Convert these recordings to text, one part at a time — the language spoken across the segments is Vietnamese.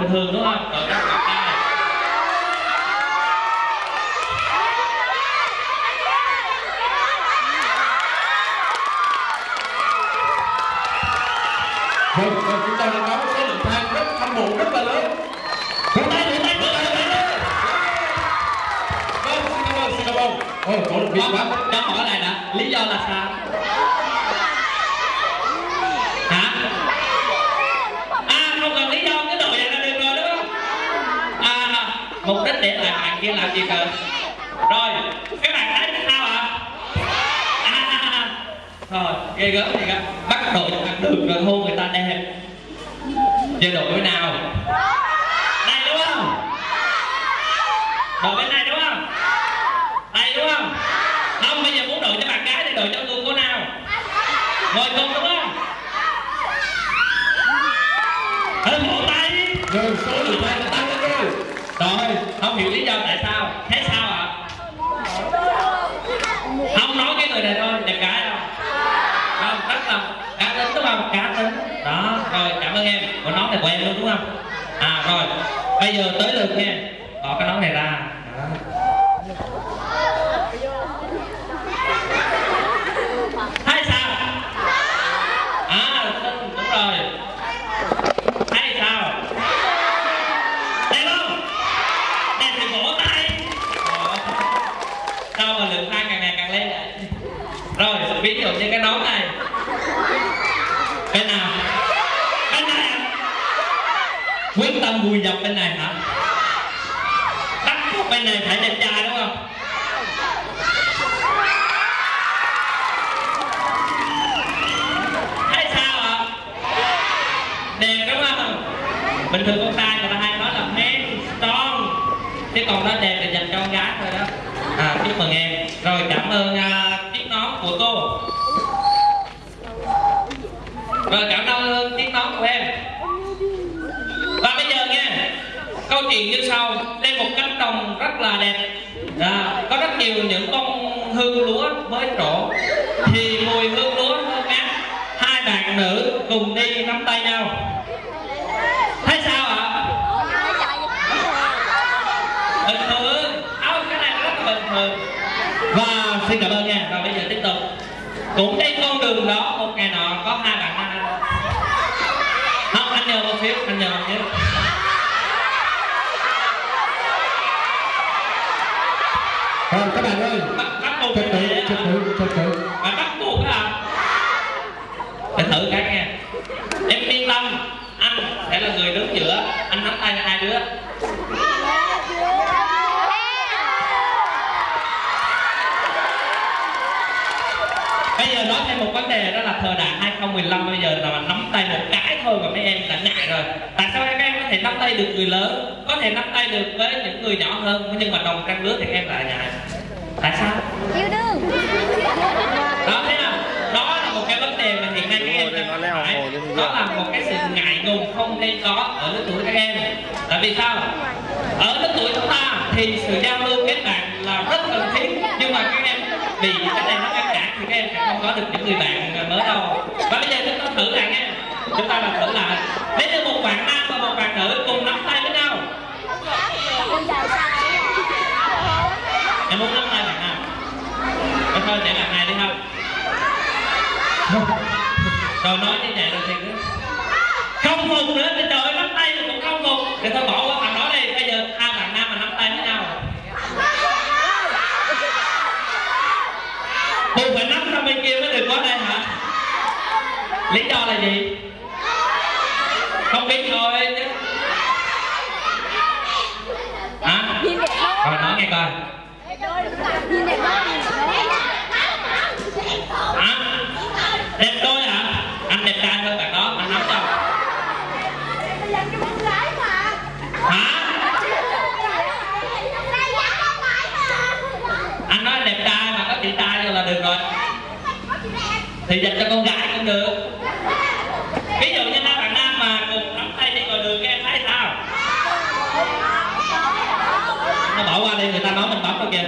bình thường đúng không rồi các bạn trai Vâng, vâng, chúng ta đã có một số lượng fan rất hâm mộ rất là lớn. Vỗ tay, vỗ tay, vỗ tay, vỗ tay. Vâng, xin cảm ơn, xin cảm ơn. Ôi, cổ động viên quá. cho hỏi lại đã lý do là sao hả à không cần lý do cái đội này là được rồi đúng không à mục đích lại bạn kia làm gì cơ? Rồi các bạn thấy sao ạ à, à, à, à, rồi ghê gớm gì cả bắt đội cho ăn rồi hôn người ta đẹp giờ đội bên nào? Đây đúng không? Đội bên này đúng không? Đây đúng không? Không bây giờ muốn đội cho bạn gái thì đội cho người cô nào? Ngồi cùng đúng không? Hãy vỗ tay. Rồi, số người fan rồi. không hiểu lý do tại sao. Thấy sao ạ? Không nói cái người này thôi đẹp gái đâu. Không, rất là cá tính, đúng không? Cá tính. Đó, rồi, cảm ơn em. Của nón này của em luôn, đúng không? À rồi, bây giờ tới lượt nha. Bỏ cái nón này ra. Đó. hay sao à đúng đúng rồi hay sao đẹp không đẹp thì vỗ tay Ồ. sao mà lượng fan càng ngày càng lên vậy rồi ví dụ như cái nón này. Bên nào? Bên này quyết tâm vùi dập bên này hả? Bắt bên này phải đẹp trai đúng không? Hay sao ạ? Đẹp đúng không? Bình thường con trai người ta hay nói là men, strong chứ còn nó đẹp là dành cho con gái thôi đó. À chúc mừng em. Rồi cảm ơn à, uh, chiếc nón của cô. Rồi cảm ơn tiếng nói của em. Và bây giờ nghe câu chuyện như sau. Đây một cánh đồng rất là đẹp. À, có rất nhiều những con hương lúa mới trổ. Thì mùi hương lúa thơm ngát hai bạn nữ cùng đi nắm tay nhau. Thấy sao ạ? Bình thường. Áo cái này rất là bình thường. Và xin cảm ơn nha. Và bây giờ tiếp tục. Cũng trên con đường đó một ngày nọ có hai bạn nam nhờ một xíu anh nhờ một xíu Rồi, các bạn ơi, bắt buộc trật tự, phải trật tự, trật tự. mà bắt buộc á để thử cái nghe em yên tâm anh sẽ là người đứng giữa anh nắm tay hai đứa bây giờ nói thêm một vấn đề đó là thời đại 2015 bây giờ là nắm tay một cái thôi mà mấy em đã ngại rồi tại sao các em có thể nắm tay được người lớn có thể nắm tay được với những người nhỏ hơn nhưng mà đồng trang lứa thì em lại ngại tại sao? Yêu đương. Đó thế nào đó là một cái vấn đề mà hiện nay các em đang phải đó là một cái sự ngại ngùng không nên có ở lứa tuổi các em. Tại vì sao? Ở lứa tuổi chúng ta thì sự giao lưu kết bạn là rất cần thiết nhưng mà các em vì cái này nó ngăn cản thì các em sẽ không có được những người bạn mới đâu. Và bây giờ chúng ta thử lại nha chúng ta làm thử lại. Nếu như một bạn nam và một bạn nữ cùng nắm tay với nhau. Em muốn nắm tay bạn nào em thôi, để bạn này đi không? Rồi nói như vậy rồi thì cứ không phục nữa thì trời nắm tay thì cũng không phục. Để thôi, bỏ qua thằng đó đi. Bây giờ hai bạn nam mà nắm tay với nhau. Buộc phải nắm sang bên kia mới được qua đây hả? Lý do là gì không biết thôi chứ hả rồi nói nghe coi. Hả? Đẹp tôi hả? Anh đẹp trai hơn bạn đó anh nắm cho hả? Anh nói đẹp trai mà có chị trai rồi là được rồi. Thì dành cho con gái cũng được ví dụ như hai bạn nam mà cùng nắm tay đi ngoài đường các em thấy sao nó bỏ qua đi người kìa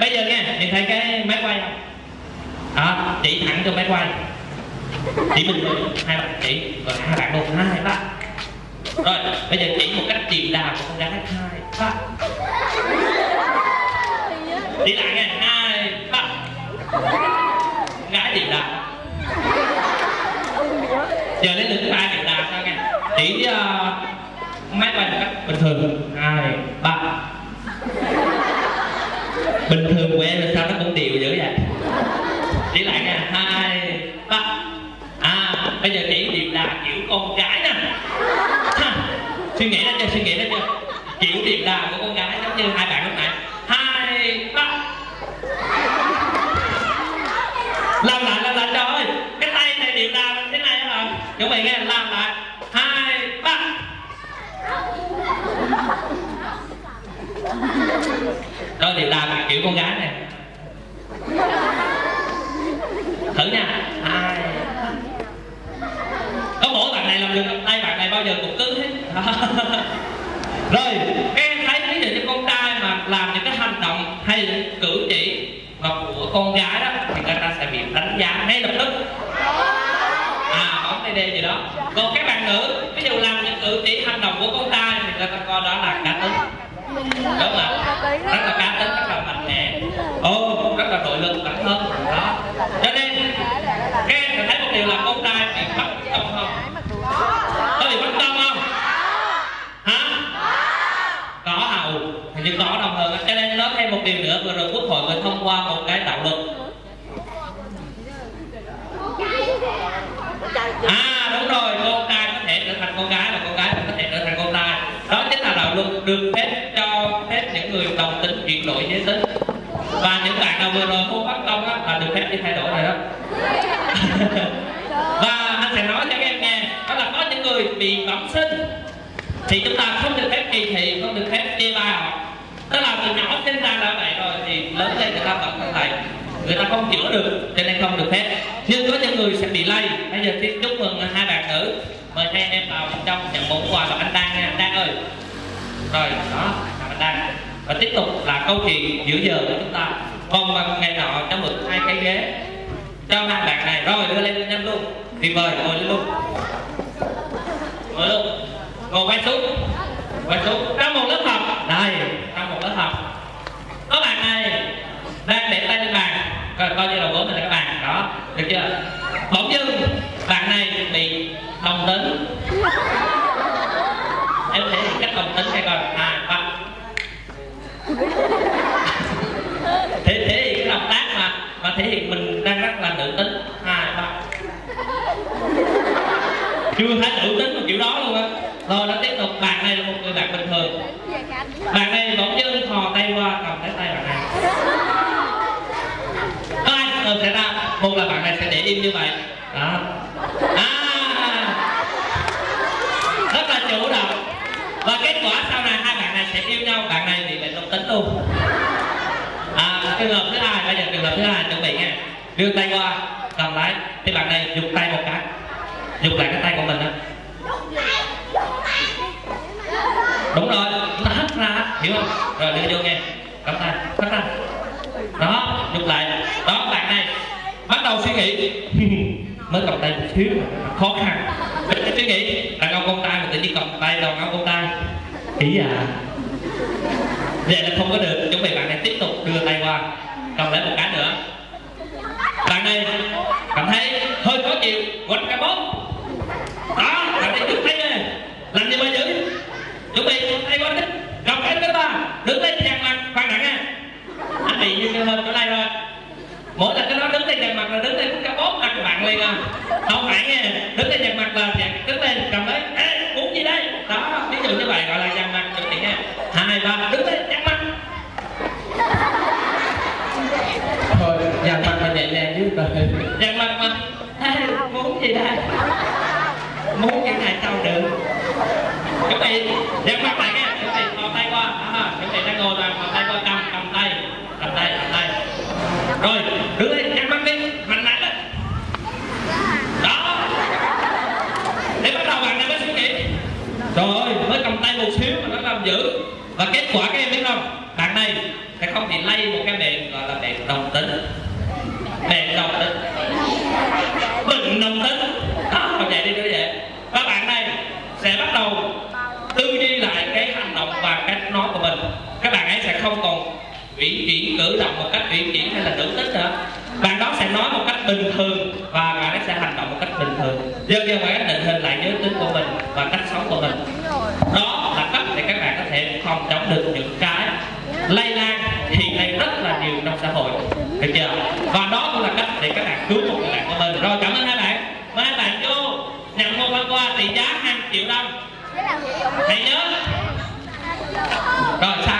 bây giờ nghe, nhìn thấy cái máy quay không? Đó chỉ thẳng cho máy quay. Chỉ mình thôi hai bạn chỉ. Rồi hai bạn luôn. Hai ba. rồi bây giờ chỉ một cách điềm đà của con gái. Hai ba đi lại nghe. Hai ba gái điềm đà. giờ đến lượt ba điềm đà sao nghe. Chỉ uh, máy quay một cách bình thường. Hai ba bình thường của em là sao nó cũng đều dữ vậy? Chỉ lại nha à, hai, ba. À bây giờ chỉ điềm là kiểu con gái nè. Ha. suy nghĩ ra chưa, suy nghĩ ra chưa? Kiểu điềm là của con gái giống như hai bạn lúc nãy. Hai, ba. Làm lại làm lại, trời. Ơi cái tay này điềm là thế này hả? Chuẩn bị nghe, làm lại. Hai, ba rồi làm kiểu con gái này. Thử nha. Hai có mỗi bạn này làm được tay bạn này bao giờ cũng cứng hết. Rồi các em thấy ví dụ như con trai mà làm những cái hành động hay những cử chỉ mà của con gái đó, thì người ta sẽ bị đánh giá ngay lập tức. À bóng tay đê gì đó. Còn các bạn nữ, ví dụ làm những cử chỉ hành động của con trai thì người ta coi đó là cá tính. Đúng không ạ? Rất là mạnh mẽ ô rất là nội lực bản thân đó cho nên các em sẽ thấy một điều là con trai bị bắt tâm không có bị bắt tâm không hả có hầu hình như có đông hơn á. cho nên nói thêm một điều nữa vừa rồi quốc hội vừa thông qua một cái đạo luật. À đúng rồi con trai có thể trở thành con gái và con gái có thể trở thành con trai. Đó chính là đạo luật được phép cho phép những người đồng tính chuyển đổi giới. Tính và những bạn nào vừa rồi cô bắt công á, là được phép đi thay đổi rồi đó. Và anh sẽ nói cho các em nghe, đó là có những người bị bẩm sinh, thì chúng ta không được phép kỳ thị, không được phép chê bai họ. Tức là từ nhỏ sinh ra đã vậy thì lớn lên người ta vẫn lại người ta không chữa được, cho nên không được phép. Nhưng có những người sẽ bị lây. Bây giờ xin chúc mừng hai bạn nữ. Mời hai em vào bên trong nhận món quà là anh đang nha. Anh đang ơi. Rồi, đó anh đang và tiếp tục là câu chuyện giữa giờ của chúng ta. Còn mà ngày nọ cho mượn hai cái ghế. Cho hai bạn này. Rồi, đưa lên nhanh luôn. Tuyệt vời ngồi lên luôn. Ngồi luôn. Ngồi quay xuống. Quay xuống. Trong một lớp học. Đây trong một lớp học có bạn này đang để tay lên bàn. Coi, coi như đầu gối mình là các bạn đó được chưa? Bỗng dưng bạn này bị đồng tính. Em thể hiện cách đồng tính hay coi à ba thể thể hiện cái động tác mà mà thể hiện mình đang rất là nữ tính. À, Hai ba chưa thấy nữ tính một kiểu đó luôn rồi nó tiếp tục, bạn này là một người bạn bình thường. Bạn này bỗng dưng thò tay qua, cầm lấy tay bạn này. Có hai trường hợp xảy ra một là bạn này sẽ để im như vậy. Đó. À. Rất là chủ động. Và kết quả sau này hai bạn này sẽ yêu nhau, bạn này bị bệnh độc tính luôn. À trường hợp thứ hai bây giờ trường hợp thứ hai, chuẩn bị nha. Đưa tay qua, cầm lái. Thì bạn này dùng tay một cái. Dùng lại cái tay của mình đó. Đúng rồi, chúng ta hất ra, hiểu không? Rồi, đưa vô nghe. Cầm tay hất ra đó nhúc lại. Đó, bạn này, bắt đầu suy nghĩ. Mới cầm tay một xíu khó khăn. Mình suy nghĩ, đàn ông con tay mà tự nhiên cầm tay đàn ông con tay ý à? Vậy là không có được. Chuẩn bị bạn này tiếp tục đưa tay qua. Cầm lấy một cái nữa bạn này cảm thấy hơi khó chịu quánh cái bóng đó bạn này đứng tay nè làm gì mà giữ chuẩn bị tay qua thích cầm cái thứ ba đứng lên dằn mặt khoan đã nha anh bị như cái hôm chỗ này rồi mỗi lần cái đó đứng lên dằn mặt là đứng lên cái bạn liền à không phải nghe. Đứng lên dằn mặt là dằn đứng lên cầm lấy. Ê muốn gì đây? Đó ví dụ như vậy gọi là dằn mặt chuẩn bị nha. Hai ba đứng lên dằn mặt. Thôi dàn mặt mà nhẹ nhàng chứ. Dằn mặt mà. Ê, muốn gì đây? Muốn cái này sao được? Chuẩn bị. Dằn mặt lại nha chuẩn bị. Thò tay qua. Chuẩn bị đang ngồi rồi. Thò tay qua cầm cầm tay. Cầm tay cầm tay. Rồi đứng lên dằn mặt đi mạnh mẽ lên đó để bắt đầu bạn này mới suy nghĩ trời ơi mới cầm tay một xíu mà nó làm dữ và kết quả các em biết không bạn này sẽ không bị lây một cái bệnh gọi là bệnh đồng tính bệnh đồng tính nông tính đó vậy đi như vậy và bạn này sẽ bắt đầu tư duy lại cái hành động và cách nói của mình. Các bạn ấy sẽ không còn ủy chuyển cử động một cách ủy chuyển hay là tưởng tính nữa. Bạn đó sẽ nói một cách bình thường và bạn ấy sẽ hành động một cách bình thường. Dần dần bạn ấy định hình lại giới tính của mình và cách sống của mình. Đó là cách để các bạn có thể phòng chống được những cái lây lan hiện nay rất là nhiều trong xã hội. Được chưa? Và đó cũng là cách để các bạn cứu một người bạn của mình. Rồi cảm ơn hai bạn mời hai bạn vô nhận một phần quà trị giá 2 triệu đồng hãy nhớ. Rồi sao?